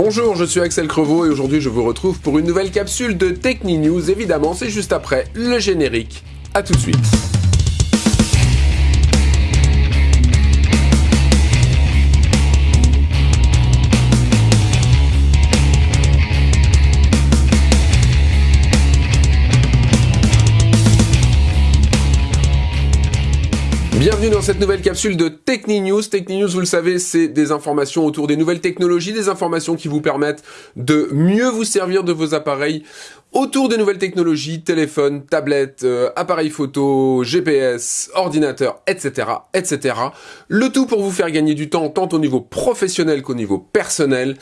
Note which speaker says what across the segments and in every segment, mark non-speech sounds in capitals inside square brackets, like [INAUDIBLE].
Speaker 1: Bonjour, je suis Axel Crevaux et aujourd'hui je vous retrouve pour une nouvelle capsule de Techni News. Évidemment, c'est juste après le générique. A tout de suite. Bienvenue dans cette nouvelle capsule de Techni News. Techni News, vous le savez, c'est des informations autour des nouvelles technologies, des informations qui vous permettent de mieux vous servir de vos appareils autour des nouvelles technologies, téléphone, tablette, euh, appareil photo, GPS, ordinateur, etc., etc. Le tout pour vous faire gagner du temps tant au niveau professionnel qu'au niveau personnel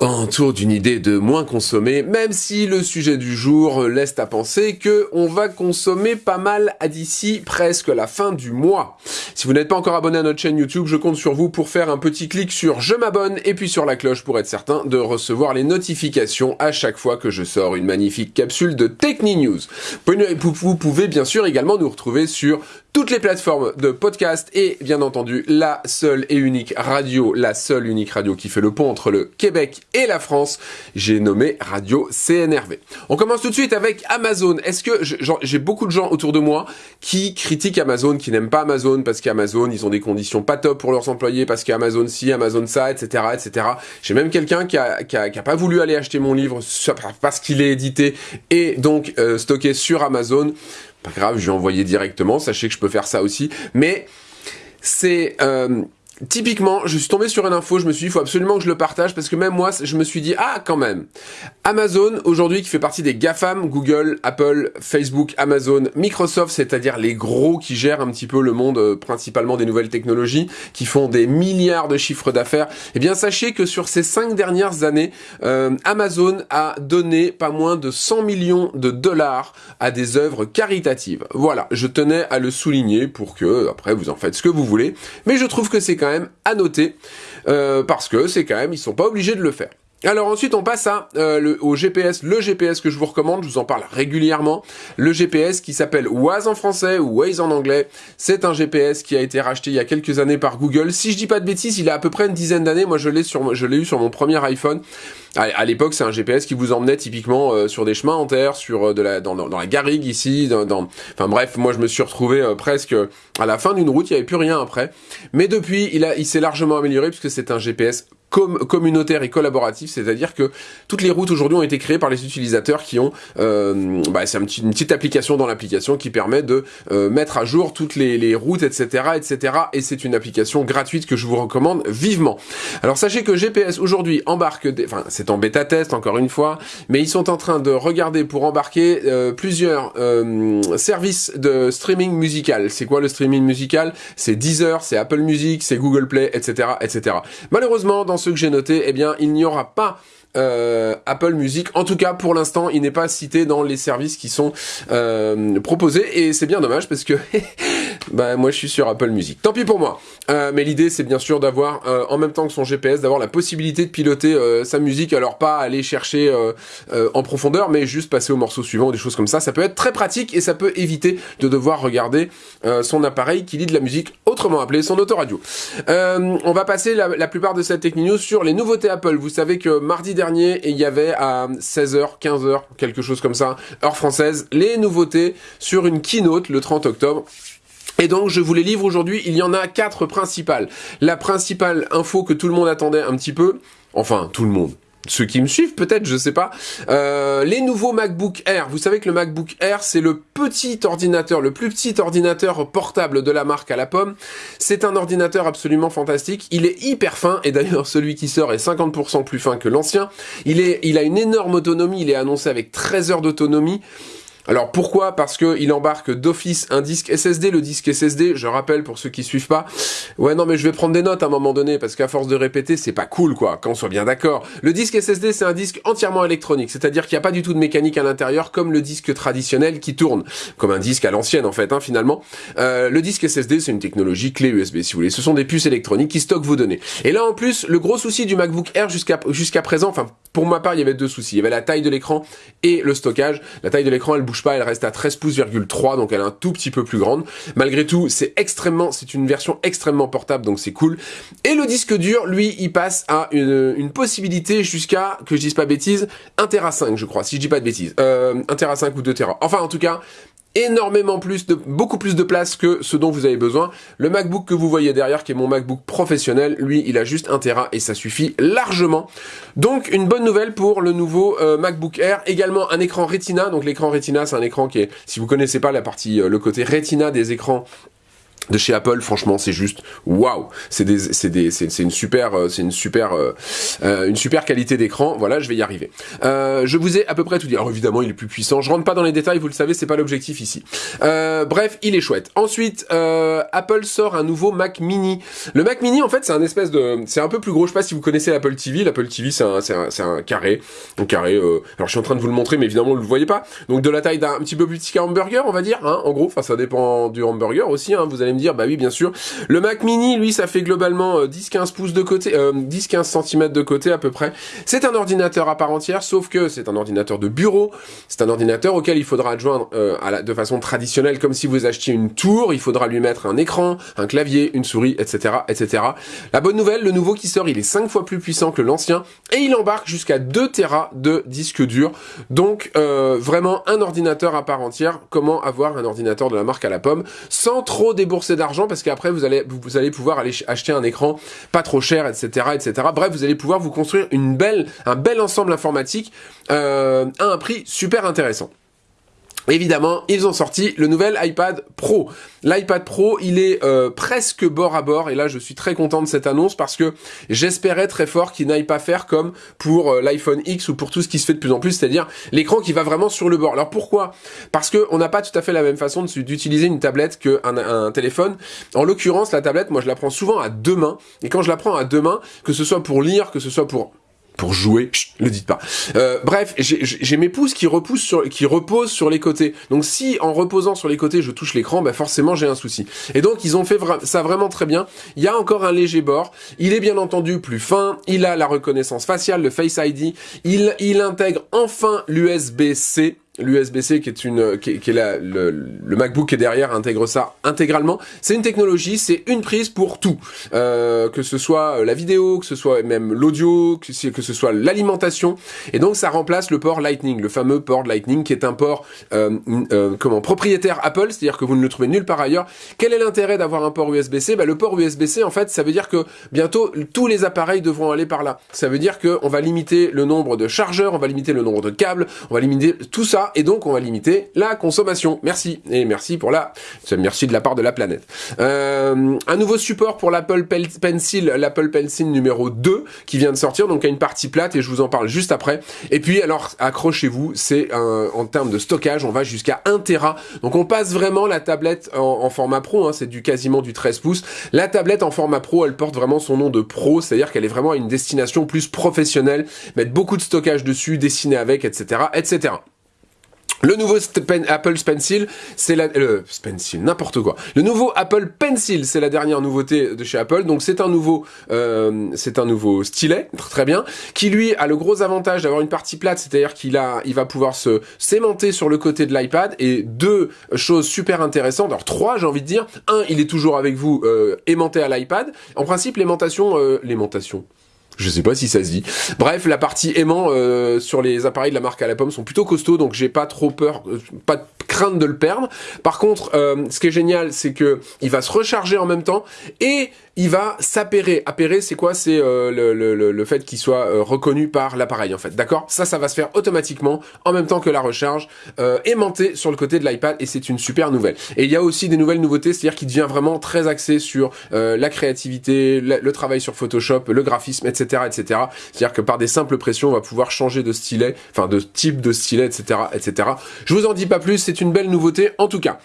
Speaker 1: autour d'une idée de moins consommer, même si le sujet du jour laisse à penser que on va consommer pas mal à d'ici presque la fin du mois. Si vous n'êtes pas encore abonné à notre chaîne YouTube, je compte sur vous pour faire un petit clic sur je m'abonne et puis sur la cloche pour être certain de recevoir les notifications à chaque fois que je sors une magnifique capsule de Techni News. Vous pouvez bien sûr également nous retrouver sur toutes les plateformes de podcast et bien entendu la seule et unique radio, la seule unique radio qui fait le pont entre le Québec et la France, j'ai nommé Radio CNRV. On commence tout de suite avec Amazon. Est-ce que j'ai beaucoup de gens autour de moi qui critiquent Amazon, qui n'aiment pas Amazon parce qu'Amazon ils ont des conditions pas top pour leurs employés, parce qu'Amazon ci, Amazon ça, etc., etc. J'ai même quelqu'un qui a, qui, a, pas voulu aller acheter mon livre parce qu'il est édité et donc euh, stocké sur Amazon. Pas grave, je vais envoyer directement, sachez que je peux faire ça aussi. Mais c'est... Euh, typiquement, je suis tombé sur une info, je me suis dit, il faut absolument que je le partage, parce que même moi, je me suis dit, ah, quand même. Amazon, aujourd'hui, qui fait partie des GAFAM, Google, Apple, Facebook, Amazon, Microsoft, c'est-à-dire les gros qui gèrent un petit peu le monde, euh, principalement des nouvelles technologies, qui font des milliards de chiffres d'affaires, eh bien, sachez que sur ces cinq dernières années, euh, Amazon a donné pas moins de 100 millions de dollars à des œuvres caritatives. Voilà, je tenais à le souligner pour que, après, vous en faites ce que vous voulez, mais je trouve que c'est quand même à noter, euh, parce que c'est quand même, ils sont pas obligés de le faire. Alors ensuite on passe à euh, au GPS, le GPS que je vous recommande, je vous en parle régulièrement, le GPS qui s'appelle Waze en français ou Waze en anglais, c'est un GPS qui a été racheté il y a quelques années par Google, si je dis pas de bêtises il a à peu près une dizaine d'années, moi je l'ai eu sur mon premier iPhone, à, l'époque c'est un GPS qui vous emmenait typiquement euh, sur des chemins en terre, sur euh, la dans, la garrigue ici, dans, enfin bref moi je me suis retrouvé presque à la fin d'une route, il n'y avait plus rien après, mais depuis il il s'est largement amélioré puisque c'est un GPS communautaire et collaboratif, c'est-à-dire que toutes les routes aujourd'hui ont été créées par les utilisateurs qui ont, euh, bah, c'est un une petite application dans l'application qui permet de euh, mettre à jour toutes les, les routes, etc., etc. Et c'est une application gratuite que je vous recommande vivement. Alors sachez que GPS aujourd'hui embarque, des, enfin c'est en bêta test encore une fois, mais ils sont en train de regarder pour embarquer euh, plusieurs euh, services de streaming musical. C'est quoi le streaming musical? C'est Deezer, c'est Apple Music, c'est Google Play, etc., etc. Malheureusement dans ce que j'ai noté, eh bien, il n'y aura pas euh, Apple Music. En tout cas, pour l'instant, il n'est pas cité dans les services qui sont euh, proposés et c'est bien dommage parce que [LAUGHS] bah moi je suis sur Apple Music. Tant pis pour moi. Euh, mais l'idée c'est bien sûr d'avoir euh, en même temps que son GPS, d'avoir la possibilité de piloter euh, sa musique. Alors pas aller chercher en profondeur, mais juste passer au morceau suivant ou des choses comme ça. Ça peut être très pratique et ça peut éviter de devoir regarder son appareil qui lit de la musique, autrement appelé son autoradio. on va passer la, la, plupart de cette technique news sur les nouveautés Apple. Vous savez que mardi dernier, il y avait à 16h, 15h, quelque chose comme ça, heure française, les nouveautés sur une keynote le 30 octobre. Et donc je vous les livre aujourd'hui, il y en a quatre principales. La principale info que tout le monde attendait un petit peu, enfin tout le monde, ceux qui me suivent peut-être, je sais pas, euh, les nouveaux MacBook Air. Vous savez que le MacBook Air, c'est le petit ordinateur, le plus petit ordinateur portable de la marque à la pomme. C'est un ordinateur absolument fantastique. Il est hyper fin, et d'ailleurs celui qui sort est 50% plus fin que l'ancien. Il, il a une énorme autonomie, il est annoncé avec 13 heures d'autonomie. Alors pourquoi? Parce qu'il embarque d'office un disque SSD. Le disque SSD, je rappelle pour ceux qui suivent pas, ouais non mais je vais prendre des notes à un moment donné parce qu'à force de répéter, c'est pas cool quoi, qu'on soit bien d'accord. Le disque SSD, c'est un disque entièrement électronique, c'est-à-dire qu'il n'y a pas du tout de mécanique à l'intérieur comme le disque traditionnel qui tourne, comme un disque à l'ancienne en fait, hein, finalement. Euh, le disque SSD, c'est une technologie clé USB si vous voulez. Ce sont des puces électroniques qui stockent vos données. Et là en plus, le gros souci du MacBook Air jusqu'à jusqu'à présent, enfin pour ma part, il y avait deux soucis. Il y avait la taille de l'écran et le stockage. La taille de l'écran, elle pas, elle reste à 13 pouces,3, donc elle est un tout petit peu plus grande. Malgré tout, c'est extrêmement, c'est une version extrêmement portable, donc c'est cool. Et le disque dur, lui, il passe à une, possibilité jusqu'à, que je dise pas bêtises, 1 Tera 5, je crois, si je dis pas de bêtises. Euh, 1 Tera 5 ou 2 Tera. Enfin, en tout cas, énormément plus de beaucoup plus de place que ce dont vous avez besoin. Le MacBook que vous voyez derrière qui est mon MacBook professionnel, lui, il a juste 1 Tera et ça suffit largement. Donc une bonne nouvelle pour le nouveau euh, MacBook Air, également un écran Retina. Donc l'écran Retina, c'est un écran qui est si vous connaissez pas la partie euh, le côté Retina des écrans de chez Apple, franchement, c'est juste waouh. C'est une super, euh, c'est une super, euh, euh, une super qualité d'écran. Voilà, je vais y arriver. Euh, je vous ai à peu près tout dit. Alors évidemment, il est plus puissant. Je rentre pas dans les détails, vous le savez, c'est pas l'objectif ici. Euh, bref, il est chouette. Ensuite, Apple sort un nouveau Mac Mini. Le Mac Mini, en fait, c'est un espèce de, c'est un peu plus gros. Je sais pas si vous connaissez l'Apple TV. L'Apple TV, c'est un, c'est un, un carré, un carré. alors je suis en train de vous le montrer, mais évidemment, vous le voyez pas. Donc de la taille d'un petit peu plus petit qu'un hamburger, on va dire. Hein, en gros, enfin, ça dépend du hamburger aussi. Hein, vous allez me dire, bah oui, bien sûr. Le Mac Mini, lui, ça fait globalement 10-15 euh, pouces de côté, euh, 10-15 cm de côté à peu près. C'est un ordinateur à part entière, sauf que c'est un ordinateur de bureau. C'est un ordinateur auquel il faudra adjoindre euh, à la, de façon traditionnelle, comme si vous achetiez une tour. Il faudra lui mettre un écran, un clavier, une souris, etc., etc. La bonne nouvelle, le nouveau qui sort, il est 5 fois plus puissant que l'ancien et il embarque jusqu'à 2 Tera de disque dur. Donc euh, vraiment un ordinateur à part entière. Comment avoir un ordinateur de la marque à la pomme sans trop débourser d'argent parce qu'après vous allez vous allez pouvoir aller acheter un écran pas trop cher, etc., etc. Bref, vous allez pouvoir vous construire un bel ensemble informatique euh, à un prix super intéressant. Évidemment, ils ont sorti le nouvel iPad Pro. L'iPad Pro, il est euh, presque bord à bord, et là je suis très content de cette annonce parce que j'espérais très fort qu'il n'aille pas faire comme pour euh, l'iPhone X ou pour tout ce qui se fait de plus en plus, c'est-à-dire l'écran qui va vraiment sur le bord. Alors pourquoi? Parce que on n'a pas tout à fait la même façon d'utiliser une tablette qu'un un téléphone. En l'occurrence, la tablette, moi je la prends souvent à deux mains, et quand je la prends à deux mains, que ce soit pour lire, que ce soit pour pour jouer, chut, le dites pas. Euh, bref, j'ai mes pouces qui repoussent sur, qui reposent sur les côtés. Donc si en reposant sur les côtés je touche l'écran, bah forcément j'ai un souci. Et donc ils ont fait ça vraiment très bien. Il y a encore un léger bord. Il est bien entendu plus fin. Il a la reconnaissance faciale, le Face ID. Il, il intègre enfin l'USB-C l'USB-C qui est une qui est, la, le, le, MacBook qui est derrière intègre ça intégralement. C'est une technologie, c'est une prise pour tout, euh, que ce soit la vidéo, que ce soit même l'audio, que, que ce soit l'alimentation. Et donc ça remplace le port Lightning, le fameux port Lightning qui est un port euh, euh, comment propriétaire Apple, c'est-à-dire que vous ne le trouvez nulle part ailleurs. Quel est l'intérêt d'avoir un port USB-C bah, le port USB-C en fait, ça veut dire que bientôt tous les appareils devront aller par là. Ça veut dire que on va limiter le nombre de chargeurs, on va limiter le nombre de câbles, on va limiter tout ça et donc on va limiter la consommation. Merci, et merci pour la... Merci de la part de la planète. Euh, un nouveau support pour l'Apple Pencil, l'Apple Pencil numéro 2, qui vient de sortir, donc à une partie plate, et je vous en parle juste après. Et puis, alors, accrochez-vous, c'est en termes de stockage, on va jusqu'à 1 Tera. Donc on passe vraiment la tablette en, format pro, hein, c'est du quasiment du 13 pouces. La tablette en format pro, elle porte vraiment son nom de pro, c'est-à-dire qu'elle est vraiment à une destination plus professionnelle, mettre beaucoup de stockage dessus, dessiner avec, etc., etc. Le nouveau Apple Pencil, c'est la Pencil, n'importe quoi. Le nouveau Apple Pencil, c'est la dernière nouveauté de chez Apple. Donc c'est un nouveau, euh, c'est un nouveau stylet, [LAUGHS] très bien, qui lui a le gros avantage d'avoir une partie plate, c'est-à-dire qu'il a, il va pouvoir se s'aimanter sur le côté de l'iPad. Et deux choses super intéressantes, alors trois, j'ai envie de dire. Un, il est toujours avec vous euh, aimanté à l'iPad. En principe, l'aimantation, euh, l'aimantation. Je sais pas si ça se dit. Bref, la partie aimant euh, sur les appareils de la marque à la pomme sont plutôt costauds, donc j'ai pas trop peur, euh, pas crainte de le perdre. Par contre, euh, ce qui est génial, c'est que il va se recharger en même temps et il va s'appairer. Appairer, c'est quoi? C'est euh, le, le, le, fait qu'il soit euh, reconnu par l'appareil, en fait. D'accord? Ça, ça va se faire automatiquement, en même temps que la recharge, euh, aimanté sur le côté de l'iPad, et c'est une super nouvelle. Et il y a aussi des nouvelles nouveautés, c'est-à-dire qu'il devient vraiment très axé sur la créativité, le, travail sur Photoshop, le graphisme, etc., etc. C'est-à-dire que par des simples pressions, on va pouvoir changer de stylet, enfin de type de stylet, etc., etc. Je vous en dis pas plus, c'est une belle nouveauté, en tout cas.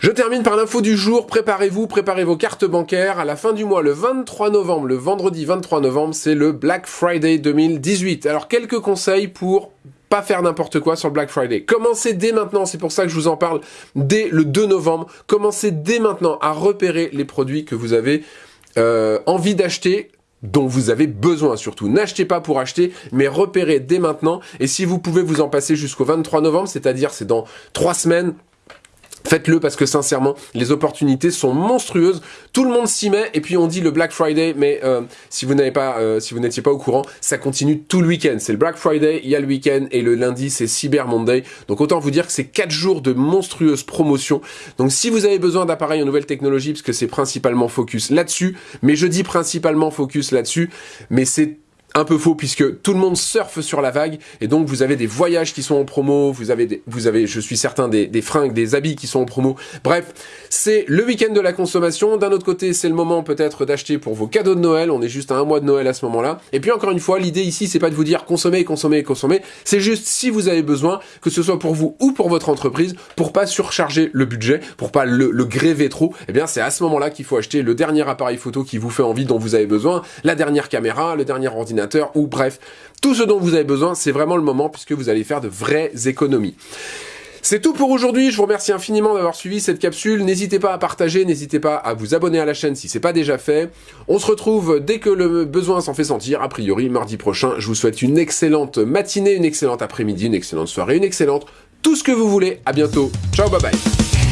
Speaker 1: Je termine par l'info du jour, préparez-vous, préparez vos cartes bancaires. À la fin du mois, le 23 novembre, le vendredi 23 novembre, c'est le Black Friday 2018. Alors quelques conseils pour pas faire n'importe quoi sur le Black Friday. Commencez dès maintenant, c'est pour ça que je vous en parle dès le 2 novembre. Commencez dès maintenant à repérer les produits que vous avez euh, envie d'acheter dont vous avez besoin surtout. N'achetez pas pour acheter, mais repérez dès maintenant. Et si vous pouvez vous en passer jusqu'au 23 novembre, c'est-à-dire c'est dans trois semaines, Faites-le parce que sincèrement, les opportunités sont monstrueuses. Tout le monde s'y met et puis on dit le Black Friday, mais euh, si vous n'avez pas, euh, si vous n'étiez pas au courant, ça continue tout le week-end. C'est le Black Friday, il y a le week-end et le lundi c'est Cyber Monday. Donc autant vous dire que c'est quatre jours de monstrueuses promotions. Donc si vous avez besoin d'appareils en nouvelle technologie, parce que c'est principalement focus là-dessus, mais je dis principalement focus là-dessus, mais c'est un peu faux puisque tout le monde surfe sur la vague et donc vous avez des voyages qui sont en promo, vous avez, je suis certain, des, fringues, des habits qui sont en promo. Bref, c'est le week-end de la consommation. D'un autre côté, c'est le moment peut-être d'acheter pour vos cadeaux de Noël. On est juste à un mois de Noël à ce moment-là. Et puis encore une fois, l'idée ici, c'est pas de vous dire consommer, consommer, consommer. C'est juste si vous avez besoin, que ce soit pour vous ou pour votre entreprise, pour pas surcharger le budget, pour pas le, le gréver trop, eh bien c'est à ce moment-là qu'il faut acheter le dernier appareil photo qui vous fait envie, dont vous avez besoin, la dernière caméra, le dernier ou bref, tout ce dont vous avez besoin, c'est vraiment le moment puisque vous allez faire de vraies économies. C'est tout pour aujourd'hui, je vous remercie infiniment d'avoir suivi cette capsule, n'hésitez pas à partager, n'hésitez pas à vous abonner à la chaîne si c'est pas déjà fait. On se retrouve dès que le besoin s'en fait sentir, a priori mardi prochain. Je vous souhaite une excellente matinée, une excellente après-midi, une excellente soirée, une excellente tout ce que vous voulez. À bientôt. Ciao, bye bye.